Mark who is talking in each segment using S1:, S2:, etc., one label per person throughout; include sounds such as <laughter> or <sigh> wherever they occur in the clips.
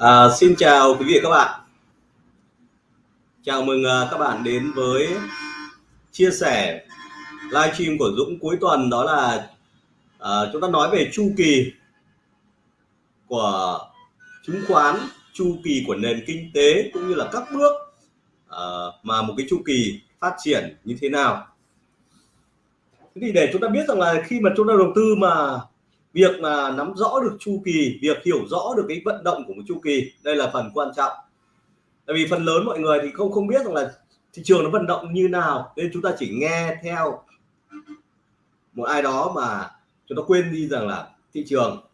S1: À, xin chào quý vị và các bạn. Chào mừng à, các bạn đến với chia sẻ livestream của Dũng cuối tuần đó là à, chúng ta nói về chu kỳ của chứng khoán, chu kỳ của nền kinh tế cũng như là các bước à, mà một cái chu kỳ phát triển như thế nào. Thế thì để chúng ta biết rằng là khi mà chúng ta đầu tư mà việc mà nắm rõ được chu kỳ việc hiểu rõ được cái vận động của một chu kỳ đây là phần quan trọng. Tại vì phần lớn mọi người thì không không biết rằng là thị trường nó vận động như nào nên chúng ta chỉ nghe theo một ai đó mà chúng ta quên đi rằng là thị trường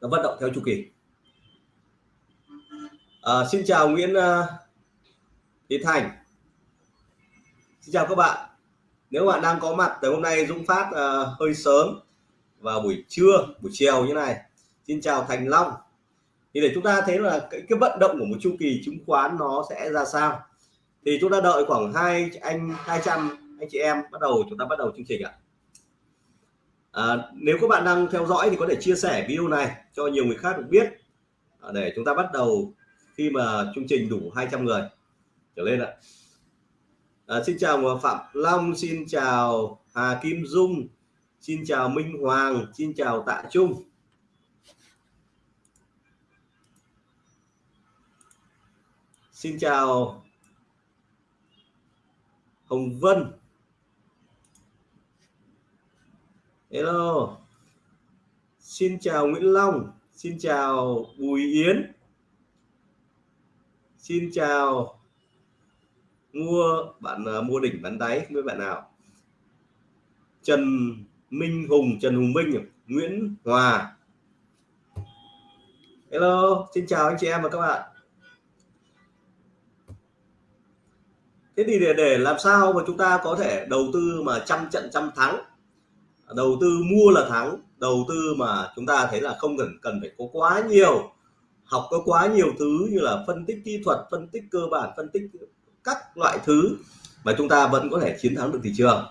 S1: nó vận động theo chu kỳ. À, xin chào Nguyễn uh, Thế Thành. Xin chào các bạn. Nếu bạn đang có mặt từ hôm nay Dũng phát uh, hơi sớm vào buổi trưa buổi chiều như này. Xin chào Thành Long. Thì để chúng ta thấy là cái, cái vận động của một chu kỳ chứng khoán nó sẽ ra sao. Thì chúng ta đợi khoảng hai anh 200 anh chị em bắt đầu chúng ta bắt đầu chương trình ạ. À, nếu các bạn đang theo dõi thì có thể chia sẻ video này cho nhiều người khác được biết. À, để chúng ta bắt đầu khi mà chương trình đủ 200 người. Trở lên ạ. À, xin chào Phạm Long xin chào Hà Kim Dung. Xin chào Minh Hoàng, xin chào Tạ Trung. Xin chào Hồng Vân. Hello. Xin chào Nguyễn Long, xin chào Bùi Yến. Xin chào mua bạn uh, mua đỉnh bán đáy với bạn nào. Trần Minh Hùng, Trần Hùng Minh, Nguyễn Hòa. Hello, xin chào anh chị em và các bạn. Thế thì để để làm sao mà chúng ta có thể đầu tư mà trăm trận trăm thắng? Đầu tư mua là thắng, đầu tư mà chúng ta thấy là không cần cần phải có quá nhiều, học có quá nhiều thứ như là phân tích kỹ thuật, phân tích cơ bản, phân tích các loại thứ mà chúng ta vẫn có thể chiến thắng được thị trường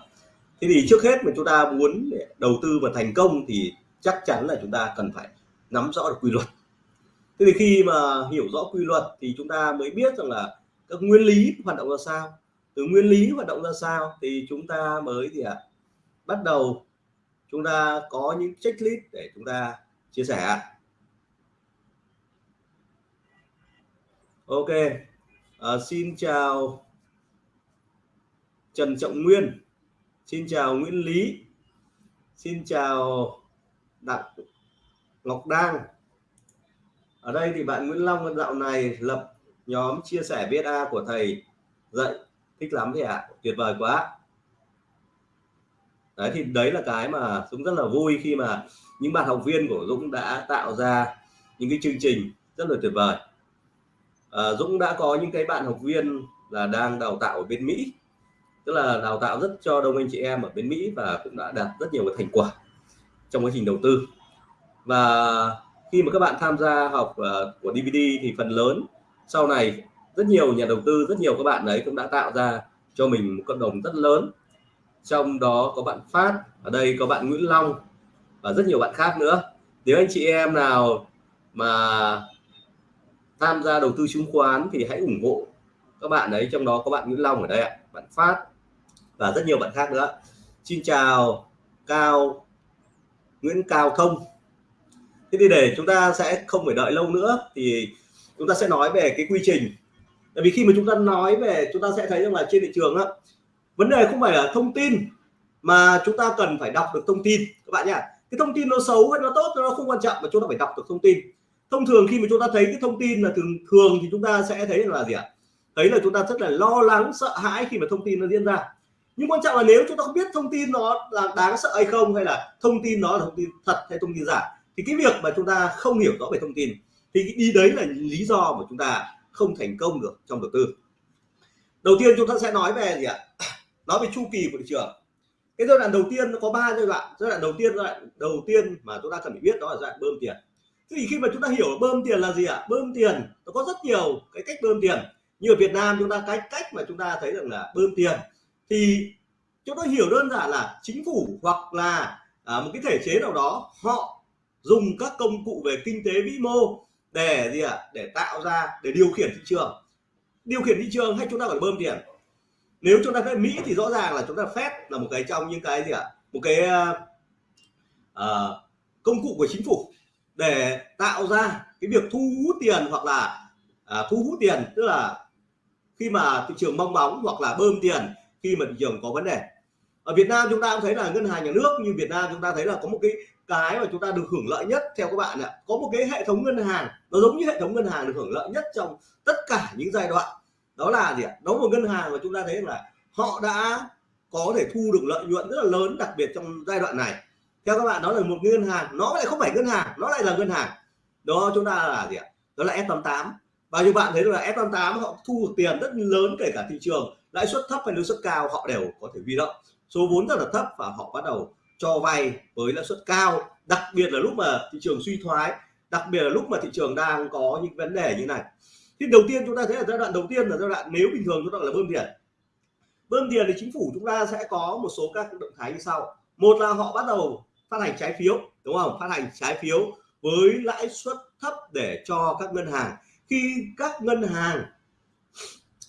S1: thế thì trước hết mà chúng ta muốn đầu tư và thành công thì chắc chắn là chúng ta cần phải nắm rõ được quy luật. Thế thì khi mà hiểu rõ quy luật thì chúng ta mới biết rằng là các nguyên lý hoạt động ra sao. Từ nguyên lý hoạt động ra sao thì chúng ta mới gì à, bắt đầu chúng ta có những checklist để chúng ta chia sẻ. Ok à, xin chào Trần Trọng Nguyên. Xin chào Nguyễn Lý. Xin chào Đặng Ngọc Đang ở đây thì bạn Nguyễn Long dạo này lập nhóm chia sẻ BSA của thầy. Dạy thích lắm thì ạ à? tuyệt vời quá. Đấy thì đấy là cái mà Dũng rất là vui khi mà những bạn học viên của Dũng đã tạo ra những cái chương trình rất là tuyệt vời. À, Dũng đã có những cái bạn học viên là đang đào tạo ở bên Mỹ tức là đào tạo rất cho đông anh chị em ở bên Mỹ và cũng đã đạt rất nhiều cái thành quả trong quá trình đầu tư. Và khi mà các bạn tham gia học uh, của DVD thì phần lớn sau này rất nhiều nhà đầu tư rất nhiều các bạn đấy cũng đã tạo ra cho mình một cộng đồng rất lớn. Trong đó có bạn Phát ở đây có bạn Nguyễn Long và rất nhiều bạn khác nữa. Nếu anh chị em nào mà tham gia đầu tư chứng khoán thì hãy ủng hộ các bạn đấy trong đó có bạn Nguyễn Long ở đây ạ bạn Phát và rất nhiều bạn khác nữa. Xin chào cao, nguyễn cao thông. Thế thì để chúng ta sẽ không phải đợi lâu nữa thì chúng ta sẽ nói về cái quy trình. Tại vì khi mà chúng ta nói về, chúng ta sẽ thấy rằng là trên thị trường á, vấn đề không phải là thông tin mà chúng ta cần phải đọc được thông tin, các bạn nhá. Cái thông tin nó xấu hay nó tốt nó không quan trọng mà chúng ta phải đọc được thông tin. Thông thường khi mà chúng ta thấy cái thông tin là thường thường thì chúng ta sẽ thấy là gì ạ? Thấy là chúng ta rất là lo lắng, sợ hãi khi mà thông tin nó diễn ra nhưng quan trọng là nếu chúng ta không biết thông tin nó là đáng sợ hay không, hay là thông tin nó là thông tin thật hay thông tin giả, thì cái việc mà chúng ta không hiểu rõ về thông tin, thì đi đấy là lý do mà chúng ta không thành công được trong đầu tư. Đầu tiên chúng ta sẽ nói về gì ạ? <coughs> Nói về chu kỳ của thị trường. Cái giai đoạn đầu tiên nó có ba giai đoạn. Giai đoạn đầu tiên, giai đoạn đầu tiên mà chúng ta cần phải biết đó là giai đoạn bơm tiền. Thế thì khi mà chúng ta hiểu bơm tiền là gì ạ? Bơm tiền, nó có rất nhiều cái cách bơm tiền. Như ở Việt Nam chúng ta, cái cách mà chúng ta thấy rằng là bơm tiền thì chúng ta hiểu đơn giản là chính phủ hoặc là à, một cái thể chế nào đó họ dùng các công cụ về kinh tế vĩ mô để gì ạ à? để tạo ra để điều khiển thị trường điều khiển thị trường hay chúng ta phải bơm tiền nếu chúng ta thấy Mỹ thì rõ ràng là chúng ta phép là một cái trong những cái gì ạ à? một cái uh, công cụ của chính phủ để tạo ra cái việc thu hút tiền hoặc là uh, thu hút tiền tức là khi mà thị trường mong bóng hoặc là bơm tiền khi mà thị trường có vấn đề. Ở Việt Nam chúng ta cũng thấy là ngân hàng nhà nước như Việt Nam chúng ta thấy là có một cái cái mà chúng ta được hưởng lợi nhất theo các bạn ạ. Có một cái hệ thống ngân hàng, nó giống như hệ thống ngân hàng được hưởng lợi nhất trong tất cả những giai đoạn. Đó là gì ạ? Đó một ngân hàng mà chúng ta thấy là họ đã có thể thu được lợi nhuận rất là lớn, đặc biệt trong giai đoạn này. Theo các bạn, đó là một ngân hàng, nó lại không phải ngân hàng, nó lại là ngân hàng. Đó, chúng ta là gì ạ? Đó là S88 và như bạn thấy là S88 họ thu được tiền rất lớn kể cả thị trường lãi suất thấp hay lãi suất cao họ đều có thể huy động. Số vốn rất là thấp và họ bắt đầu cho vay với lãi suất cao, đặc biệt là lúc mà thị trường suy thoái, đặc biệt là lúc mà thị trường đang có những vấn đề như này. Thì đầu tiên chúng ta thấy là giai đoạn đầu tiên là giai đoạn nếu bình thường chúng ta là bơm tiền. Bơm tiền thì chính phủ chúng ta sẽ có một số các động thái như sau. Một là họ bắt đầu phát hành trái phiếu, đúng không? Phát hành trái phiếu với lãi suất thấp để cho các ngân hàng. Khi các ngân hàng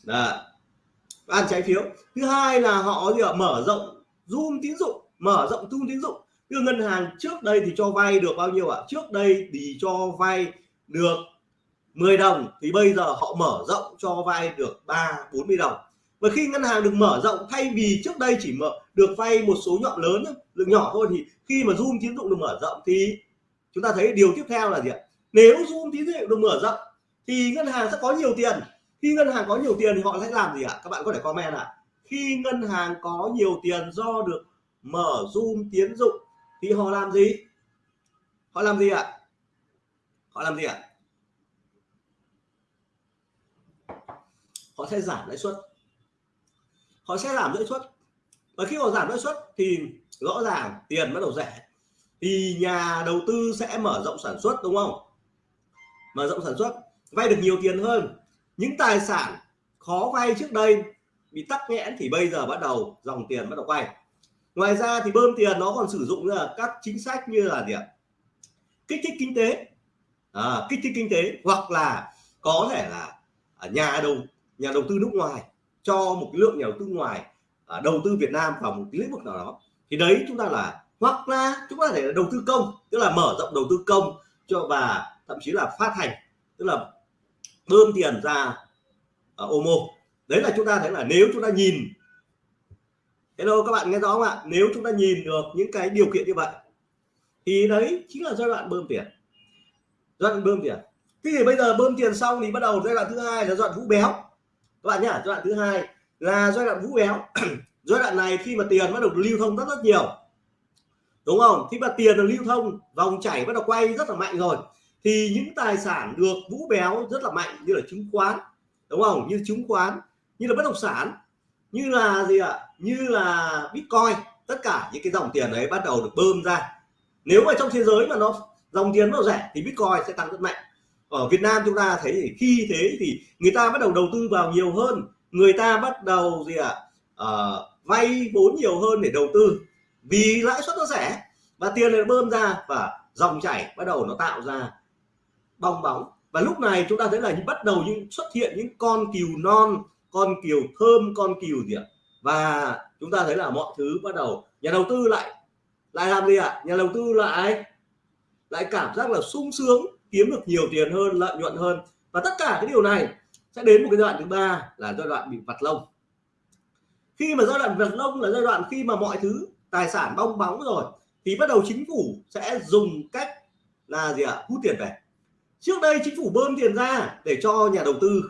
S1: là ăn trái phiếu. Thứ hai là họ gì ạ? Mở rộng zoom tín dụng, mở rộng zoom tín dụng. Như ngân hàng trước đây thì cho vay được bao nhiêu ạ? Trước đây thì cho vay được 10 đồng, thì bây giờ họ mở rộng cho vay được 3 40 đồng. Và khi ngân hàng được mở rộng, thay vì trước đây chỉ mở, được vay một số nhọn lớn lượng nhỏ thôi, thì khi mà zoom tín dụng được mở rộng thì chúng ta thấy điều tiếp theo là gì ạ? Nếu zoom tín dụng được mở rộng thì ngân hàng sẽ có nhiều tiền khi ngân hàng có nhiều tiền thì họ sẽ làm gì ạ? Các bạn có thể comment ạ. Khi ngân hàng có nhiều tiền do được mở zoom tiến dụng thì họ làm gì? Họ làm gì ạ? Họ làm gì ạ? Họ sẽ giảm lãi suất. Họ sẽ giảm lãi suất. Và khi họ giảm lãi suất thì rõ ràng tiền bắt đầu rẻ. Thì nhà đầu tư sẽ mở rộng sản xuất, đúng không? Mở rộng sản xuất, vay được nhiều tiền hơn những tài sản khó vay trước đây bị tắc nghẽn thì bây giờ bắt đầu dòng tiền bắt đầu quay. Ngoài ra thì bơm tiền nó còn sử dụng là các chính sách như là gì ạ? Kích thích kinh tế. À, kích thích kinh tế hoặc là có thể là nhà đầu nhà đầu tư nước ngoài cho một cái lượng nhà đầu tư ngoài à, đầu tư Việt Nam vào một cái lĩnh vực nào đó. Thì đấy chúng ta là hoặc là chúng ta thể là đầu tư công tức là mở rộng đầu tư công cho và thậm chí là phát hành tức là bơm tiền ra ở Omo. Đấy là chúng ta thấy là nếu chúng ta nhìn, hello các bạn nghe rõ không ạ? Nếu chúng ta nhìn được những cái điều kiện như vậy, thì đấy chính là giai đoạn bơm tiền. Giai đoạn bơm tiền. Thế thì bây giờ bơm tiền xong thì bắt đầu giai đoạn thứ hai là giai đoạn vũ béo. Các bạn nhá, giai đoạn thứ hai là giai đoạn vũ béo. <clears throat> Giai đoạn này khi mà tiền bắt đầu lưu thông rất rất nhiều. Đúng không? Khi mà tiền được lưu thông, vòng chảy bắt đầu quay rất là mạnh rồi thì những tài sản được vũ béo rất là mạnh như là chứng khoán đúng không? Như chứng khoán như là bất động sản như là gì ạ? Như là bitcoin tất cả những cái dòng tiền đấy bắt đầu được bơm ra. Nếu mà trong thế giới mà nó dòng tiền nó rẻ thì bitcoin sẽ tăng rất mạnh. Ở Việt Nam chúng ta thấy thì khi thế thì người ta bắt đầu đầu tư vào nhiều hơn. Người ta bắt đầu gì ạ? À, vay vốn nhiều hơn để đầu tư vì lãi suất nó rẻ và tiền lại bơm ra và dòng chảy bắt đầu nó tạo ra bong bóng. Và lúc này chúng ta thấy là bắt đầu những xuất hiện những con cừu non, con cừu thơm, con cừu gì ạ? Và chúng ta thấy là mọi thứ bắt đầu, nhà đầu tư lại lại làm gì ạ? Nhà đầu tư lại lại cảm giác là sung sướng, kiếm được nhiều tiền hơn, lợi nhuận hơn. Và tất cả cái điều này sẽ đến một cái giai đoạn thứ ba là giai đoạn bị vặt lông. Khi mà giai đoạn vặt lông là giai đoạn khi mà mọi thứ, tài sản bong bóng rồi, thì bắt đầu chính phủ sẽ dùng cách là gì ạ? Hút tiền về trước đây chính phủ bơm tiền ra để cho nhà đầu tư,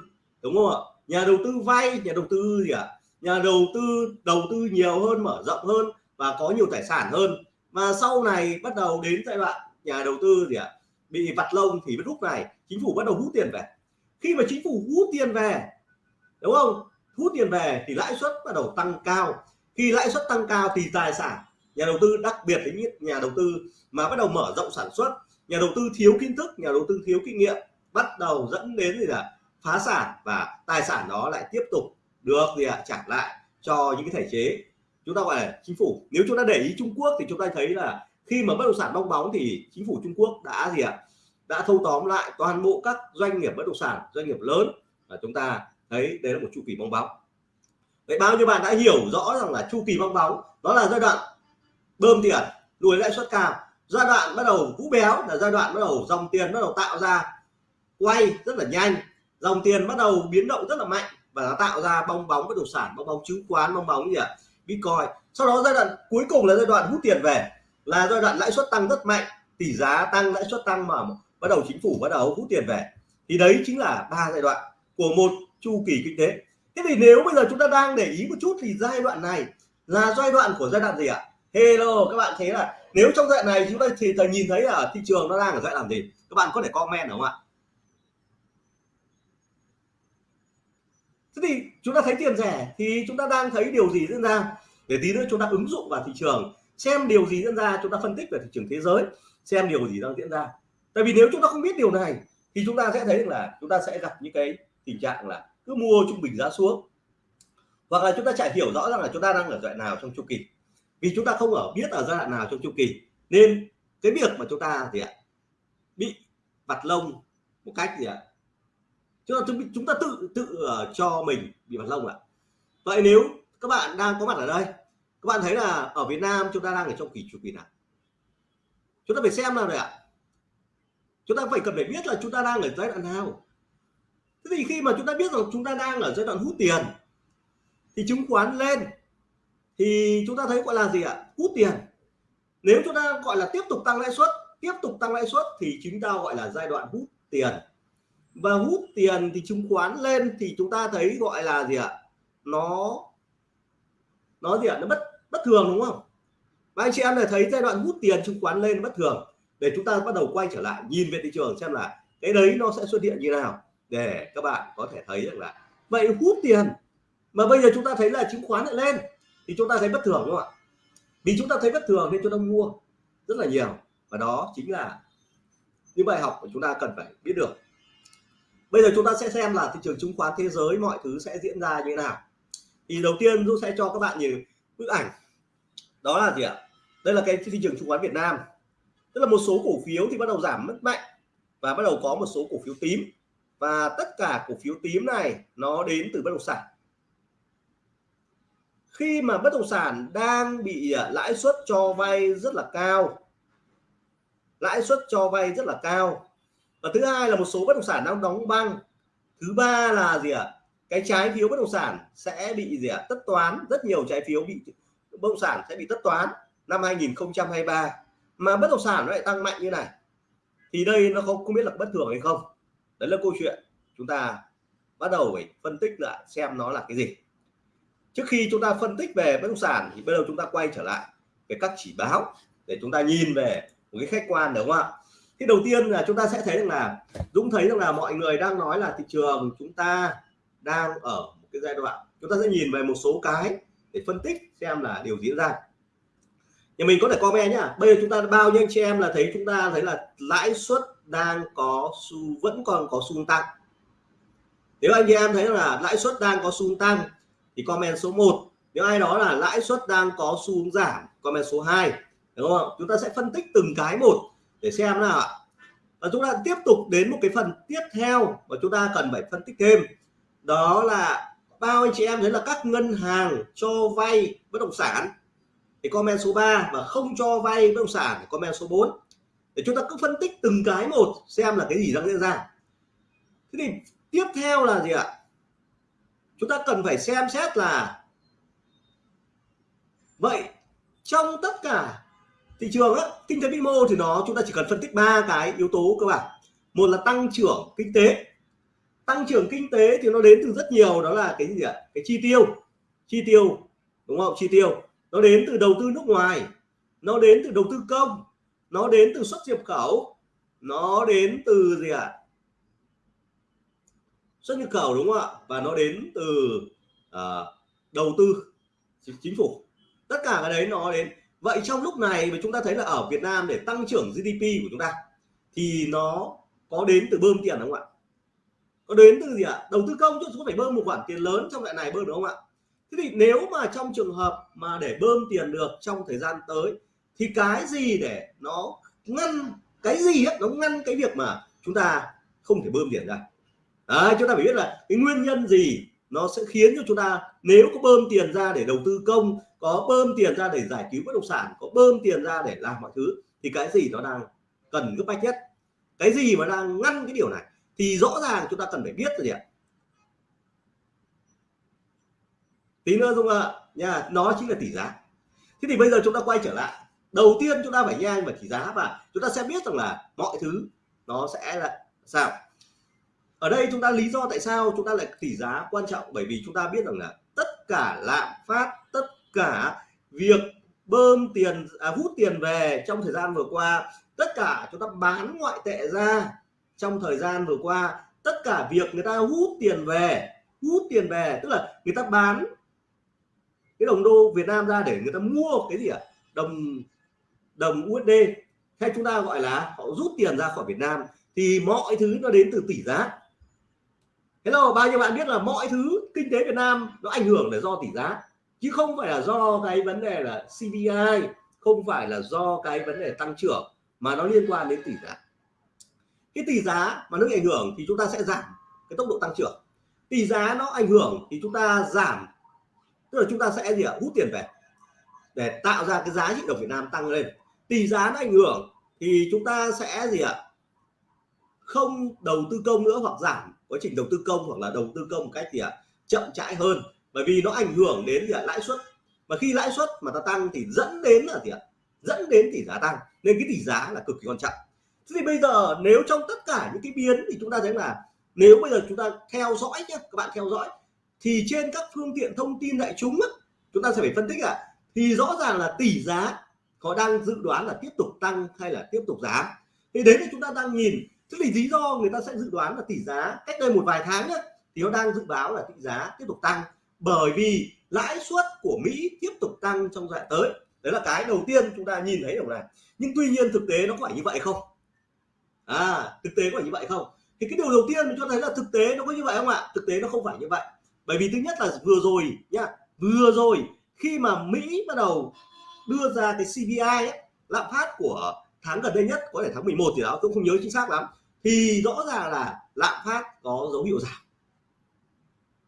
S1: đúng không ạ? Nhà đầu tư vay, nhà đầu tư gì ạ? Nhà đầu tư đầu tư nhiều hơn, mở rộng hơn và có nhiều tài sản hơn. Và sau này bắt đầu đến giai đoạn nhà đầu tư gì ạ? Bị vặt lông thì lúc này, chính phủ bắt đầu hút tiền về. Khi mà chính phủ hút tiền về, đúng không? Hút tiền về thì lãi suất bắt đầu tăng cao. Khi lãi suất tăng cao thì tài sản nhà đầu tư, đặc biệt là những nhà đầu tư mà bắt đầu mở rộng sản xuất nhà đầu tư thiếu kiến thức, nhà đầu tư thiếu kinh nghiệm bắt đầu dẫn đến gì là phá sản và tài sản đó lại tiếp tục được gì ạ? Trả lại cho những cái thể chế. Chúng ta gọi là chính phủ. Nếu chúng ta để ý Trung Quốc thì chúng ta thấy là khi mà bất động sản bong bóng thì chính phủ Trung Quốc đã gì ạ? Đã thâu tóm lại toàn bộ các doanh nghiệp bất động sản, doanh nghiệp lớn và chúng ta thấy đấy là một chu kỳ bong bóng. Vậy bao nhiêu bạn đã hiểu rõ rằng là chu kỳ bong bóng đó là giai đoạn bơm tiền đuổi lãi suất cao giai đoạn bắt đầu vũ béo là giai đoạn bắt đầu dòng tiền bắt đầu tạo ra quay rất là nhanh. Dòng tiền bắt đầu biến động rất là mạnh và nó tạo ra bong bóng bất động sản, bong bóng chứng khoán, bong bóng gì ạ? Bitcoin. Sau đó giai đoạn cuối cùng là giai đoạn hút tiền về, là giai đoạn lãi suất tăng rất mạnh. Tỷ giá tăng, lãi suất tăng mà bắt đầu chính phủ bắt đầu hút tiền về. Thì đấy chính là ba giai đoạn của một chu kỳ kinh tế. Thế thì nếu bây giờ chúng ta đang để ý một chút thì giai đoạn này là giai đoạn của giai đoạn gì ạ? Hello các bạn thấy là nếu trong giai đoạn này chúng ta thì ta nhìn thấy là thị trường nó đang ở giai đoạn gì các bạn có thể comment đúng không ạ thế thì chúng ta thấy tiền rẻ thì chúng ta đang thấy điều gì diễn ra để tí nữa chúng ta ứng dụng vào thị trường xem điều gì diễn ra chúng ta phân tích về thị trường thế giới xem điều gì đang diễn ra tại vì nếu chúng ta không biết điều này thì chúng ta sẽ thấy là chúng ta sẽ gặp những cái tình trạng là cứ mua trung bình giá xuống hoặc là chúng ta chả hiểu rõ rằng là chúng ta đang ở giai đoạn nào trong chu kỳ vì chúng ta không ở biết ở giai đoạn nào trong chu kỳ. Nên cái việc mà chúng ta gì ạ? Bị vặt lông một cách gì ạ? Chúng ta chúng ta tự tự uh, cho mình bị vặt lông ạ. Vậy nếu các bạn đang có mặt ở đây các bạn thấy là ở Việt Nam chúng ta đang ở trong kỳ chu kỳ nào? Chúng ta phải xem nào rồi ạ. Chúng ta phải cần phải biết là chúng ta đang ở giai đoạn nào. Thế thì khi mà chúng ta biết rằng chúng ta đang ở giai đoạn hút tiền thì chứng khoán lên thì chúng ta thấy gọi là gì ạ? Hút tiền. Nếu chúng ta gọi là tiếp tục tăng lãi suất, tiếp tục tăng lãi suất thì chúng ta gọi là giai đoạn hút tiền. Và hút tiền thì chứng khoán lên thì chúng ta thấy gọi là gì ạ? Nó nó gì ạ? Nó bất bất thường đúng không? Và anh chị em này thấy giai đoạn hút tiền chứng khoán lên bất thường. Để chúng ta bắt đầu quay trở lại, nhìn về thị trường xem là cái đấy nó sẽ xuất hiện như nào. Để các bạn có thể thấy được là vậy hút tiền. Mà bây giờ chúng ta thấy là chứng khoán lại lên thì chúng ta thấy bất thường đúng không ạ? Vì chúng ta thấy bất thường nên chúng ta mua rất là nhiều. Và đó chính là những bài học mà chúng ta cần phải biết được. Bây giờ chúng ta sẽ xem là thị trường chứng khoán thế giới mọi thứ sẽ diễn ra như thế nào. Thì đầu tiên tôi sẽ cho các bạn nhìn bức ảnh. Đó là gì ạ? Đây là cái thị trường chứng khoán Việt Nam. Tức là một số cổ phiếu thì bắt đầu giảm mất mạnh và bắt đầu có một số cổ phiếu tím. Và tất cả cổ phiếu tím này nó đến từ bất động sản khi mà bất động sản đang bị à, lãi suất cho vay rất là cao. Lãi suất cho vay rất là cao. Và thứ hai là một số bất động sản đang đóng băng. Thứ ba là gì ạ? Cái trái phiếu bất động sản sẽ bị gì ạ? Tất toán. Rất nhiều trái phiếu bị, bất động sản sẽ bị tất toán năm 2023 mà bất động sản nó lại tăng mạnh như này. Thì đây nó không không biết là bất thường hay không? Đấy là câu chuyện chúng ta bắt đầu phải phân tích lại, xem nó là cái gì trước khi chúng ta phân tích về bất động sản thì bây giờ chúng ta quay trở lại về các chỉ báo để chúng ta nhìn về một cái khách quan, đúng không ạ? Thì đầu tiên là chúng ta sẽ thấy rằng là, Dũng thấy rằng là mọi người đang nói là thị trường chúng ta đang ở một cái giai đoạn. Chúng ta sẽ nhìn về một số cái để phân tích xem là điều diễn ra. Nhà mình có thể comment nhá. Bây giờ chúng ta bao nhiêu anh chị em là thấy chúng ta thấy là lãi suất đang có xu, vẫn còn có xu tăng. Nếu anh chị em thấy là lãi suất đang có xu tăng thì comment số 1 nếu ai đó là lãi suất đang có xu hướng giảm, comment số 2 đúng không chúng ta sẽ phân tích từng cái một để xem nào ạ. Và chúng ta tiếp tục đến một cái phần tiếp theo mà chúng ta cần phải phân tích thêm. Đó là bao anh chị em thấy là các ngân hàng cho vay bất động sản. Thì comment số 3 và không cho vay bất động sản thì comment số 4 để chúng ta cứ phân tích từng cái một, xem là cái gì đang diễn ra. Thế thì tiếp theo là gì ạ? Chúng ta cần phải xem xét là vậy trong tất cả thị trường á, kinh tế vĩ mô thì nó chúng ta chỉ cần phân tích ba cái yếu tố cơ bản. Một là tăng trưởng kinh tế. Tăng trưởng kinh tế thì nó đến từ rất nhiều đó là cái gì ạ? Cái chi tiêu. Chi tiêu đúng không? Chi tiêu. Nó đến từ đầu tư nước ngoài. Nó đến từ đầu tư công. Nó đến từ xuất nhập khẩu. Nó đến từ gì ạ? Xuất nhập khẩu đúng không ạ? Và nó đến từ uh, đầu tư chính phủ. Tất cả cái đấy nó đến. Vậy trong lúc này mà chúng ta thấy là ở Việt Nam để tăng trưởng GDP của chúng ta thì nó có đến từ bơm tiền đúng không ạ? Có đến từ gì ạ? Đầu tư công chứ không phải bơm một khoản tiền lớn trong loại này bơm đúng không ạ? Thế thì nếu mà trong trường hợp mà để bơm tiền được trong thời gian tới thì cái gì để nó ngăn cái gì ấy, nó ngăn cái việc mà chúng ta không thể bơm tiền ra? Đấy, chúng ta phải biết là cái nguyên nhân gì nó sẽ khiến cho chúng ta nếu có bơm tiền ra để đầu tư công có bơm tiền ra để giải cứu bất động sản có bơm tiền ra để làm mọi thứ thì cái gì nó đang cần gấp bách nhất? Cái gì mà đang ngăn cái điều này? Thì rõ ràng chúng ta cần phải biết rồi gì ạ? Tí nữa dung ạ nha nó chính là tỷ giá. Thế thì bây giờ chúng ta quay trở lại. Đầu tiên chúng ta phải nhanh về tỷ giá và chúng ta sẽ biết rằng là mọi thứ nó sẽ là sao? Ở đây chúng ta lý do tại sao chúng ta lại tỷ giá quan trọng bởi vì chúng ta biết rằng là tất cả lạm phát tất cả việc bơm tiền à, hút tiền về trong thời gian vừa qua tất cả chúng ta bán ngoại tệ ra trong thời gian vừa qua tất cả việc người ta hút tiền về hút tiền về tức là người ta bán cái đồng đô Việt Nam ra để người ta mua cái gì ạ à? đồng đồng USD hay chúng ta gọi là họ rút tiền ra khỏi Việt Nam thì mọi thứ nó đến từ tỷ giá Hello, bao nhiêu bạn biết là mọi thứ kinh tế Việt Nam nó ảnh hưởng là do tỷ giá, chứ không phải là do cái vấn đề là CPI không phải là do cái vấn đề tăng trưởng mà nó liên quan đến tỷ giá. Cái tỷ giá mà nó ảnh hưởng thì chúng ta sẽ giảm cái tốc độ tăng trưởng. Tỷ giá nó ảnh hưởng thì chúng ta giảm, tức là chúng ta sẽ gì ạ? Hút tiền về để tạo ra cái giá trị đồng Việt Nam tăng lên. Tỷ giá nó ảnh hưởng thì chúng ta sẽ gì ạ? Không đầu tư công nữa hoặc giảm quá trình đầu tư công hoặc là đầu tư công một cách gì ạ à, chậm chãi hơn. Bởi vì nó ảnh hưởng đến gì ạ à, lãi suất. Và khi lãi suất mà ta tăng thì dẫn đến là gì ạ à, dẫn đến tỷ giá tăng. Nên cái tỷ giá là cực kỳ quan trọng. Thế thì bây giờ nếu trong tất cả những cái biến thì chúng ta thấy là nếu bây giờ chúng ta theo dõi nhé các bạn theo dõi thì trên các phương tiện thông tin đại chúng á, chúng ta sẽ phải phân tích ạ à, thì rõ ràng là tỷ giá họ đang dự đoán là tiếp tục tăng hay là tiếp tục giảm. Thì đấy là chúng ta đang nhìn thế thì lý do người ta sẽ dự đoán là tỷ giá cách đây một vài tháng nhá, thì nó đang dự báo là tỷ giá tiếp tục tăng. Bởi vì lãi suất của Mỹ tiếp tục tăng trong giai đoạn tới. Đấy là cái đầu tiên chúng ta nhìn thấy được này nhưng tuy nhiên thực tế nó có phải như vậy không? À thực tế có phải như vậy không? Thì cái điều đầu tiên mình cho thấy là thực tế nó có như vậy không ạ? Thực tế nó không phải như vậy. Bởi vì thứ nhất là vừa rồi nhá vừa rồi khi mà Mỹ bắt đầu đưa ra cái CPI ấy, lạm phát của tháng gần đây nhất có thể tháng 11 thì đó tôi không nhớ chính xác lắm thì rõ ràng là lạm phát có dấu hiệu giảm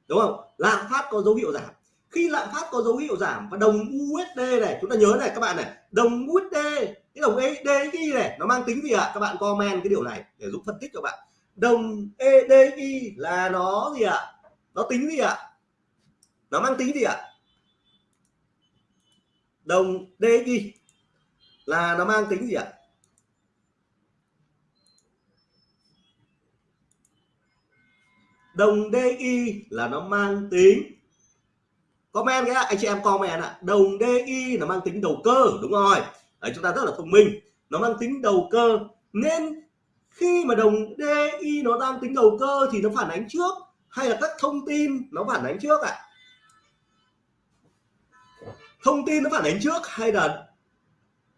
S1: đúng không lạm phát có dấu hiệu giảm khi lạm phát có dấu hiệu giảm và đồng USD này, chúng ta nhớ này các bạn này, đồng USD cái đồng EDI này, nó mang tính gì ạ à? các bạn comment cái điều này để giúp phân tích cho bạn đồng EDI là nó gì ạ à? nó tính gì ạ à? nó mang tính gì ạ à? đồng DI là nó mang tính gì ạ đồng DI là nó mang tính. Comment cái anh chị em comment ạ. Đồng DI là mang tính đầu cơ đúng rồi. Đấy chúng ta rất là thông minh. Nó mang tính đầu cơ. Nên khi mà đồng DI nó đang tính đầu cơ thì nó phản ánh trước hay là các thông tin nó phản ánh trước ạ? À? thông tin nó phản ánh trước hay là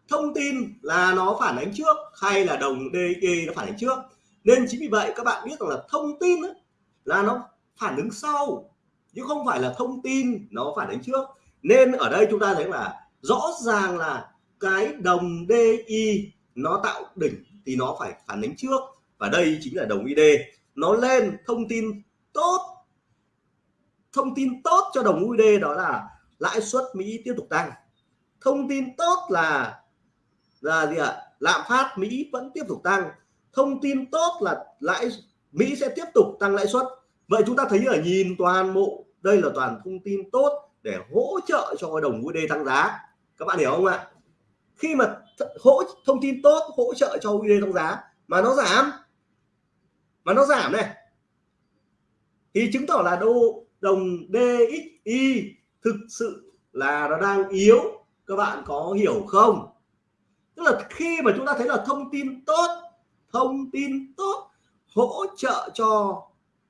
S1: thông tin là nó phản ánh trước hay là đồng DI nó phản ánh trước? Nên chính vì vậy các bạn biết rằng là thông tin ấy, là nó phản ứng sau, chứ không phải là thông tin nó phản ứng trước. Nên ở đây chúng ta thấy là rõ ràng là cái đồng DI nó tạo đỉnh thì nó phải phản ứng trước. Và đây chính là đồng ID nó lên thông tin tốt. Thông tin tốt cho đồng USD đó là lãi suất Mỹ tiếp tục tăng. Thông tin tốt là là gì ạ? Lạm phát Mỹ vẫn tiếp tục tăng. Thông tin tốt là lãi Mỹ sẽ tiếp tục tăng lãi suất. Vậy chúng ta thấy ở nhìn toàn bộ, đây là toàn thông tin tốt để hỗ trợ cho đồng USD tăng giá. Các bạn hiểu không ạ? Khi mà hỗ, thông tin tốt hỗ trợ cho USD tăng giá, mà nó giảm, mà nó giảm này, thì chứng tỏ là đô đồng DXY thực sự là nó đang yếu. Các bạn có hiểu không? Tức là khi mà chúng ta thấy là thông tin tốt, thông tin tốt hỗ trợ cho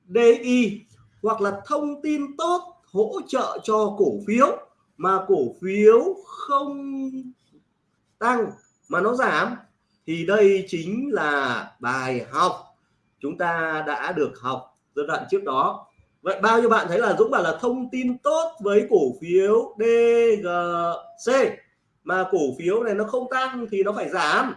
S1: DI hoặc là thông tin tốt hỗ trợ cho cổ phiếu mà cổ phiếu không tăng mà nó giảm thì đây chính là bài học chúng ta đã được học giai đoạn trước đó. Vậy bao nhiêu bạn thấy là Dũng bảo là thông tin tốt với cổ phiếu DGC mà cổ phiếu này nó không tăng thì nó phải giảm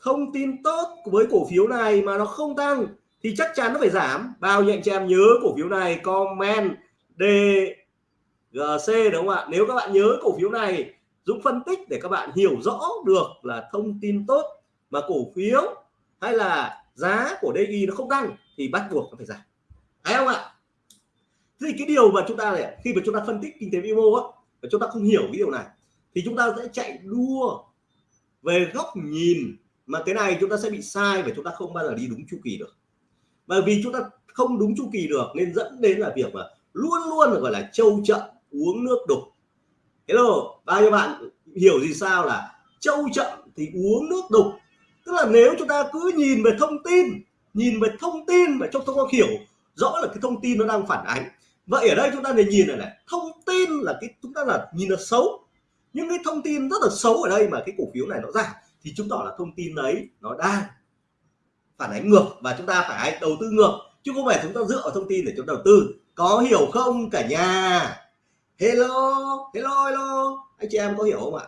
S1: thông tin tốt với cổ phiếu này mà nó không tăng, thì chắc chắn nó phải giảm. Bao nhiêu anh chị em nhớ cổ phiếu này, comment DGC đúng không ạ? Nếu các bạn nhớ cổ phiếu này Dũng phân tích để các bạn hiểu rõ được là thông tin tốt mà cổ phiếu hay là giá của DI nó không tăng, thì bắt buộc nó phải giảm. Thấy không ạ? Thì cái điều mà chúng ta này, khi mà chúng ta phân tích kinh tế vĩ mô á, và chúng ta không hiểu cái điều này, thì chúng ta sẽ chạy đua về góc nhìn mà cái này chúng ta sẽ bị sai và chúng ta không bao giờ đi đúng chu kỳ được. Bởi vì chúng ta không đúng chu kỳ được nên dẫn đến là việc mà luôn luôn gọi là trâu chậm uống nước đục. Hello, bao nhiêu bạn hiểu gì sao là trâu chậm thì uống nước đục? Tức là nếu chúng ta cứ nhìn về thông tin, nhìn về thông tin và chúng ta có hiểu rõ là cái thông tin nó đang phản ánh. Vậy ở đây chúng ta để nhìn này này, thông tin là cái, chúng ta là nhìn là xấu. Những cái thông tin rất là xấu ở đây mà cái cổ phiếu này nó giảm thì chứng tỏ là thông tin đấy nó đang phản ánh ngược và chúng ta phải đầu tư ngược, chứ không phải chúng ta dựa vào thông tin để chúng ta đầu tư. Có hiểu không cả nhà? Hello hello hello. Anh chị em có hiểu không ạ?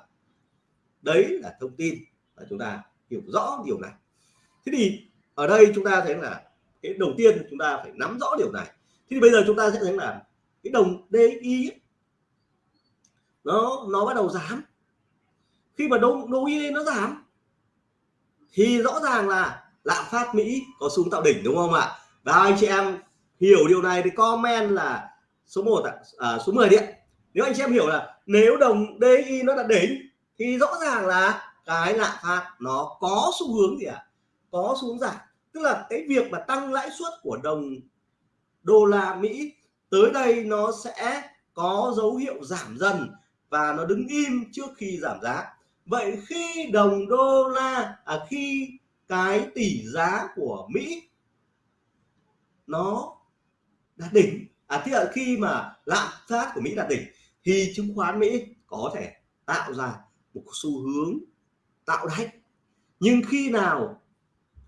S1: Đấy là thông tin và chúng ta hiểu rõ điều này. Thế thì ở đây chúng ta thấy là cái đầu tiên chúng ta phải nắm rõ điều này. Thế thì bây giờ chúng ta sẽ thấy là cái đồng DI nó nó bắt đầu giảm khi mà đồng DI nó giảm thì rõ ràng là lạm phát Mỹ có xuống tạo đỉnh đúng không ạ? Và anh chị em hiểu điều này thì comment là số 1 ạ à, số 10 điện nếu anh chị em hiểu là nếu đồng DI nó đã đỉnh thì rõ ràng là cái lạm phát nó có xu hướng gì ạ? À? có xuống giảm. Tức là cái việc mà tăng lãi suất của đồng đô la Mỹ tới đây nó sẽ có dấu hiệu giảm dần và nó đứng im trước khi giảm giá vậy khi đồng đô la à, khi cái tỷ giá của Mỹ nó đạt đỉnh à thì là khi mà lạm phát của Mỹ đạt đỉnh thì chứng khoán Mỹ có thể tạo ra một xu hướng tạo đáy. Nhưng khi nào